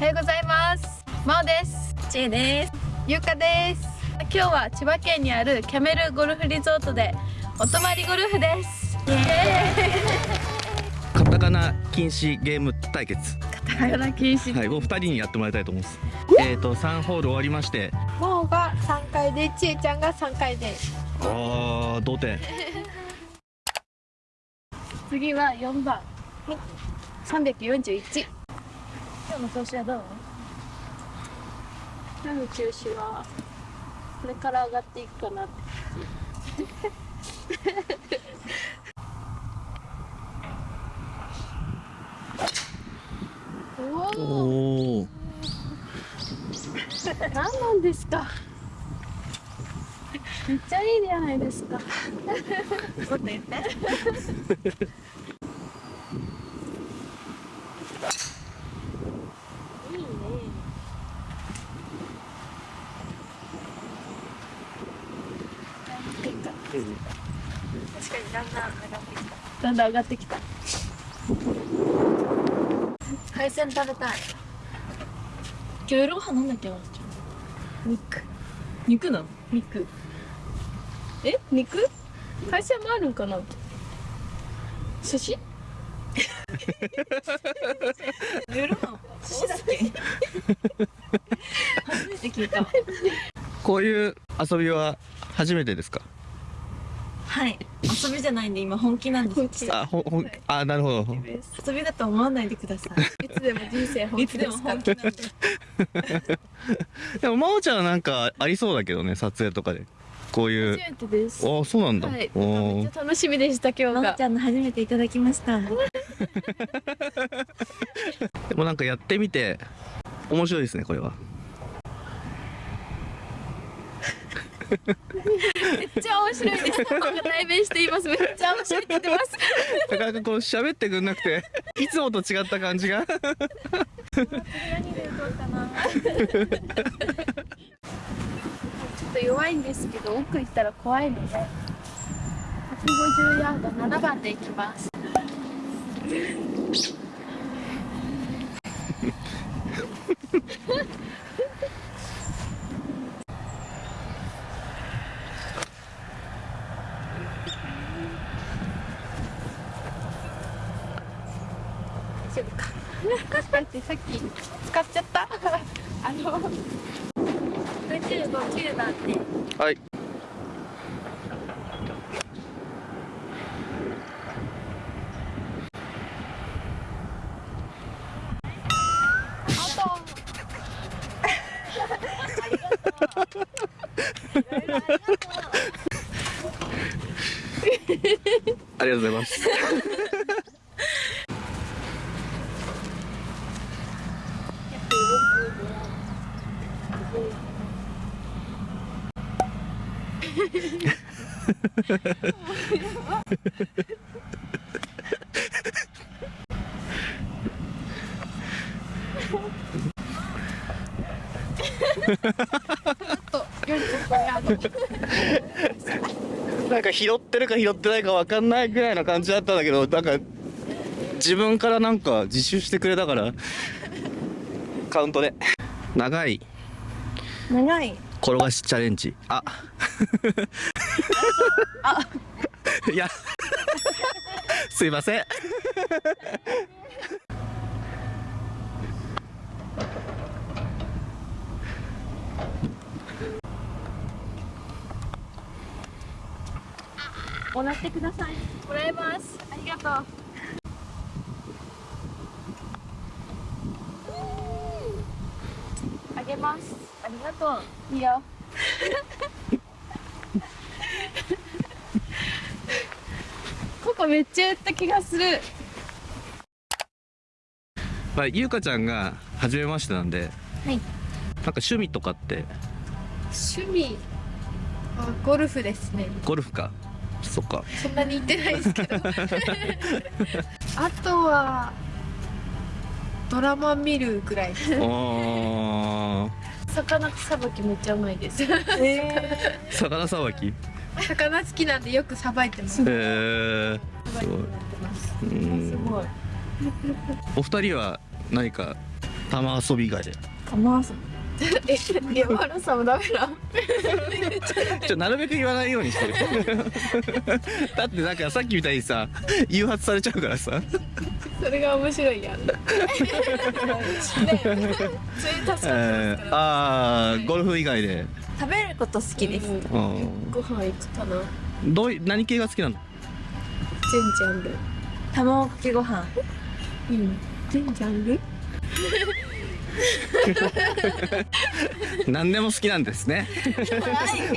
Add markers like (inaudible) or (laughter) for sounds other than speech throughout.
おはようございます。まおです。ちえです。ゆうかです。今日は千葉県にあるキャメルゴルフリゾートでお泊まりゴルフです。イエカタカナ禁止ゲーム対決。カタカナ禁止。はいもう二人にやってもらいたいと思います。えっ、ー、と三ホール終わりまして。まおが三回でちえちゃんが三回で。あー同点。次は四番。三百四十一。今日の調子はどう今日の調子はこれから上がっていくかなっておお何なんですか？(laughs) めっちゃいいじゃないですか。もっと言っていいね確かにだんだん上がってきただんだん上がってきた。海鮮食べたい。今日夜ご飯なんだっけな肉。肉なの？肉。え？肉？海鮮もあるんかな？寿司？夜ご飯寿司だっけ？(laughs) 初めて聞いた。こういう遊びは初めてですか？はい。遊びじゃないんで今本気なんですあほほんあなるほど。遊びだと思わないでください。(laughs) つでも人生い本いつでも気で。すから本気。なんででも真央ちゃんはなんかありそうだけどね撮影とかで。こういう。初めてです。あそうなんだ、はい。おめっーちゃ楽しみでした今日が。ちゃんの初めていただきました。(laughs) でもなんかやってみて面白いですねこれはめっちゃ面白いです。代弁しています。めっちゃ面白いって言ってます。なかなかこう喋ってくんなくていつもと違った感じが。何で打とうかなちょっと弱いんですけど奥行ったら怖いので。150ヤード7番で行きます9番ではい (laughs) ありがとうございます。なんか拾ってるか拾ってないか分かんないぐらいな感じだったんだけどなんか自分からなんか自首してくれたから。カウントで長い長い。転がしチャレンジ。あ。いや。すいません。もらってください。もらえます。ありがとう。あげますがとう。いいよここめっちゃ打った気がする。まあ、ゆうかちゃんが初めましてなんではい。なんか趣味とかって？趣味あゴルフですね。ゴルフか。そっか。そんなに行ってないですけど。(laughs) あとはドラマ見るぐらいです。あー魚さばきめっちゃうまいです。え魚さばき？へ魚好きなんでよくさばいてます。えすごいうんす。ごい。お二人は何か玉遊び以外で？玉遊え山原さんもダメだちょなるべく言わないようにしてる。(laughs) だってなんかさっきみたいにさ誘発されちゃうからさ。それが面白いやん (laughs) あーゴルフ以外で、食べること好きです。うんうん、ご飯行くかな。どうい何系が好きなの？全ジャンル。卵かけご飯。うん。全ジャンル？(laughs) (laughs) 何でも好きなんですね。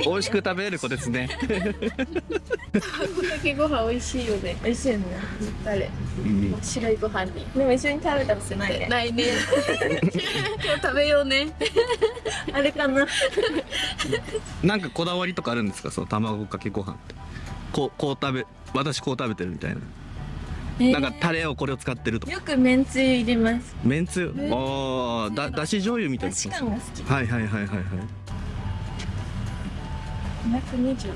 美味しく食べれる子ですね、卵かけご飯美味しいよね。美味しいよね。誰うん。白いご飯に。でも一緒に食べたことない。ねないね。(laughs) 今日食べようね。あれかな。なんかこだわりとかあるんですか？その卵かけご飯って。こうこう食べ私こう食べてるみたいな、なんかタレをこれを使ってるとか。よくめんつゆ入れます。めんつゆ？ああだだし醤油みたいな確かが好き。はいはいはいはいはい。220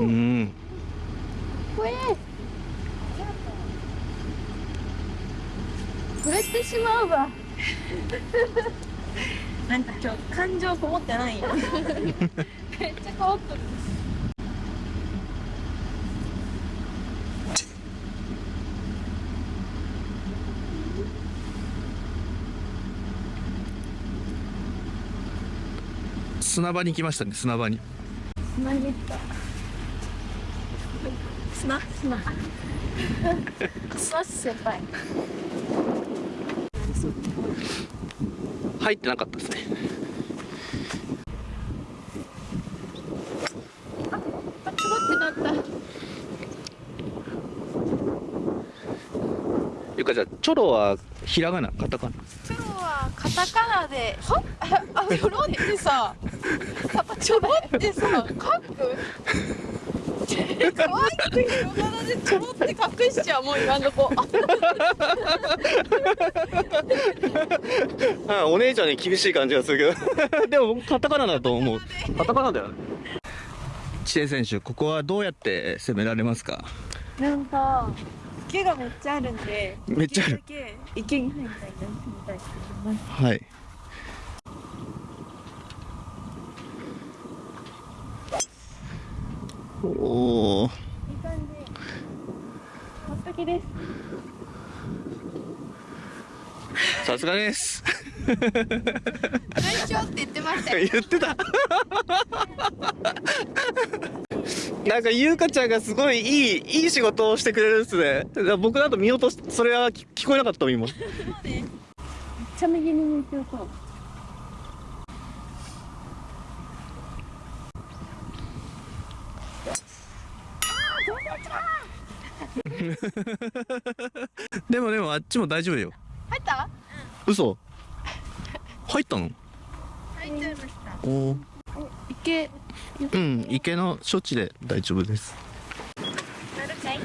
うん。これこれってしまうわ。(laughs) なんか今日感情こもってないよ。(laughs) めっちゃ変わった砂場に来ましたね砂場に。砂に行った。砂？砂？砂先輩入ってなかったですね。あちょろってなった。ゆかちゃんチョロはひらがなカタカナ？今日はカタカナでは (laughs) あちょろってさやっぱちょろってさ書く？可愛くひらがなでちょろって隠しちゃうもう今んとこあお姉ちゃんに厳しい感じがするけど。(laughs) でもカタカナだと思う。カタカナだよ。ね知恵選手ここはどうやって攻められますか？なんか池がめっちゃあるんでめっちゃある。池に入りたいなみたいと思います。はいおおいい感じ。完璧です。さすがです。大丈夫って言ってましたよ。言ってた。なんか優香ちゃんがすごいいいいい仕事をしてくれるっすね。僕だと見落としそれは聞聞こえなかったもん今。めっちゃ右に向いてるそう (laughs) でもでもあっちも大丈夫よ。入った？嘘？入ったの？入っちゃいました。おー。池。うん池の処置で大丈夫です。なるかい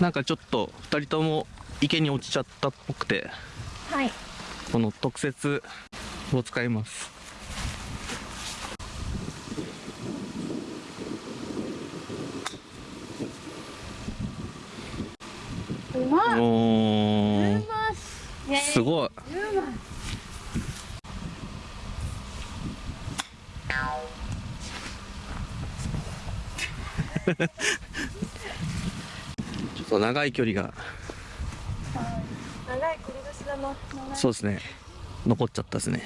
なんかちょっと2人とも池に落ちちゃったっぽくて。はい。この特設を使いますうまいおーうますごい。(laughs) ちょっと長い距離が。長い繰り出しだな。そうですね。残っちゃったですね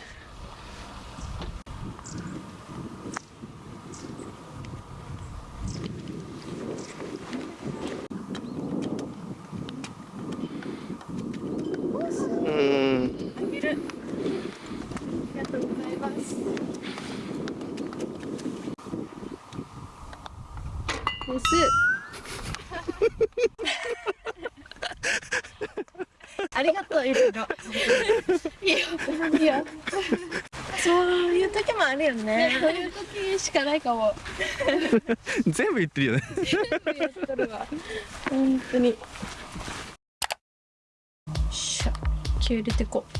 ありがとういろいろ。いいよ、いいよ。そういう時もあるよね。そういう時しかないかも。全部言ってるよね。全部言っとるわ。本当に。しゃ、気を入れてこう。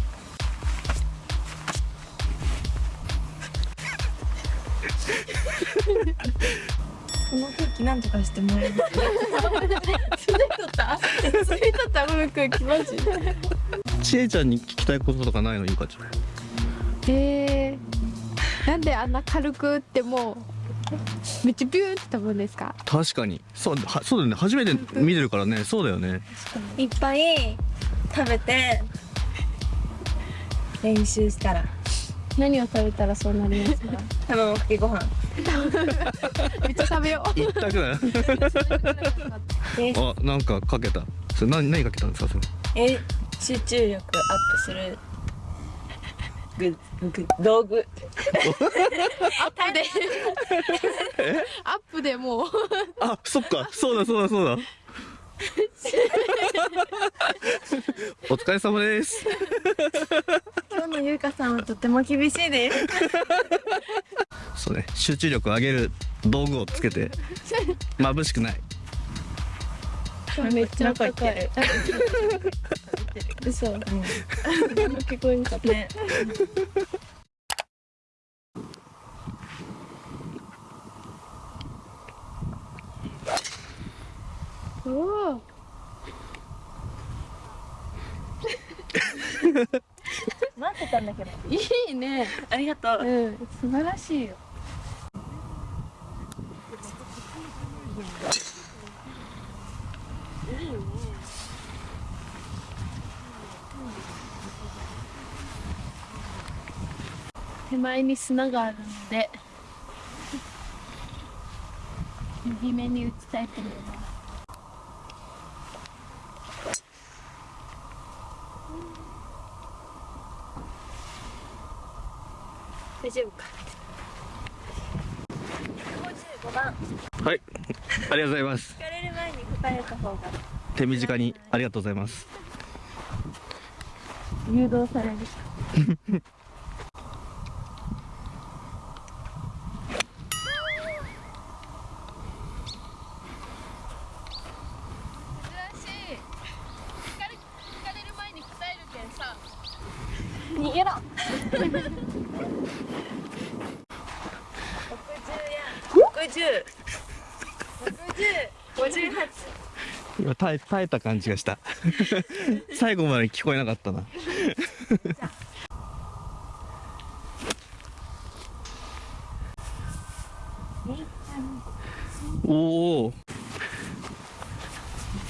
この空気なんとかしてもらえますかついとったついとったこの空気マジちえちゃんに聞きたいこととかないのゆかちゃんえー、なんであんな軽く打ってもめっちゃビューって飛ぶんですか？確かにそうはそうだよね。初めて見てるからね。そうだよね。いっぱい食べて練習したら何を食べたらそうなりますか？卵かけご飯。めっちゃ食べよう。一択だよあなんかかけた？それ何何かけたんですか？それ。え集中力アップするぐぐ道具。(laughs) アップで。アップでもう。あそっか。そうだそうだそうだお疲れ様です。今日のゆうかさんはとても厳しいです。そうね集中力を上げる道具をつけて眩しくない。めっちゃ高い。嘘。うん。聞こえんかったねおお待ってたんだけどいいね。ありがとう。うん。素晴らしいよ。手前に砂があるので右目に打ちたいと思います大丈夫か。155番。はい。ありがとうございます。聞かれる前に答えた方が。手短にありがとうございます。誘導される (laughs) 珍しい聞かれ聞かれる前に答えるけんさ逃げろ60や60 6058今耐え耐えた感じがした。(laughs) 最後まで聞こえなかったな。おお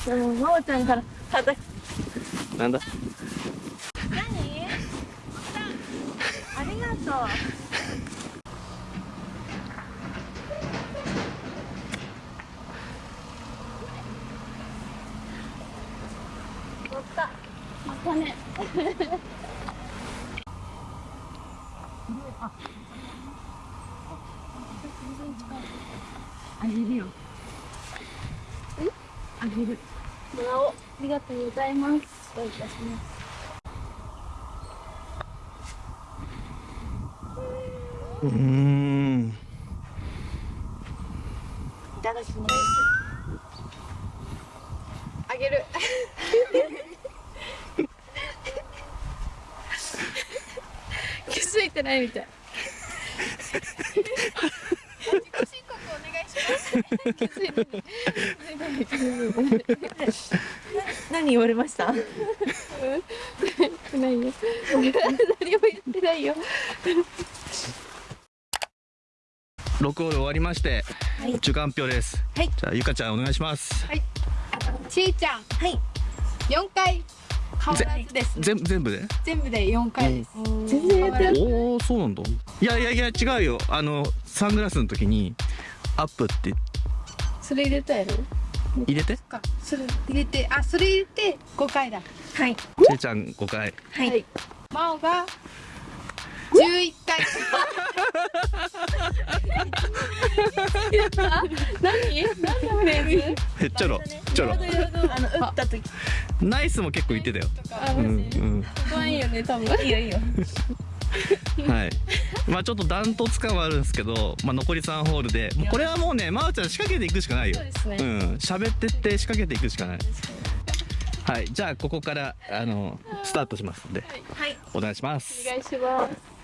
でも真央ちゃんからただなんだ？何？ありがとう乗ったまたねあげる。よあげるもらおうありがとうございますどういたしますうーんいただきますあげる気づいてないみたい。何言われました？ないよ何も言ってないよ。6ホール終わりまして、はい。中間発表です。はい。じゃあゆかちゃんお願いします。ちーちゃん。はい。4回変わらずですね。全全部で？全部で4回です。全然やってる。おおそうなんだ。いやいやいや違うよ。あのサングラスの時にアップって。それ入れたやろ？入れて？か。それ入れてあそれ入れて5回だ。はい。ちえちゃん5回。はい、真央が11回 (laughs) 何？何のフレーズ？ちょろちょろ。あの打った時。ナイスも結構言ってたよ。あうんうん。怖いよね多分。いいよいいよはい。まあちょっとダントツ感はあるんですけど、まあ、残り3ホールでこれはもうねまおちゃん仕掛けていくしかないよ。そうですね。うん。喋ってって仕掛けていくしかない。はい。じゃあここからあのスタートしますんで。はい。お願いします。お願いします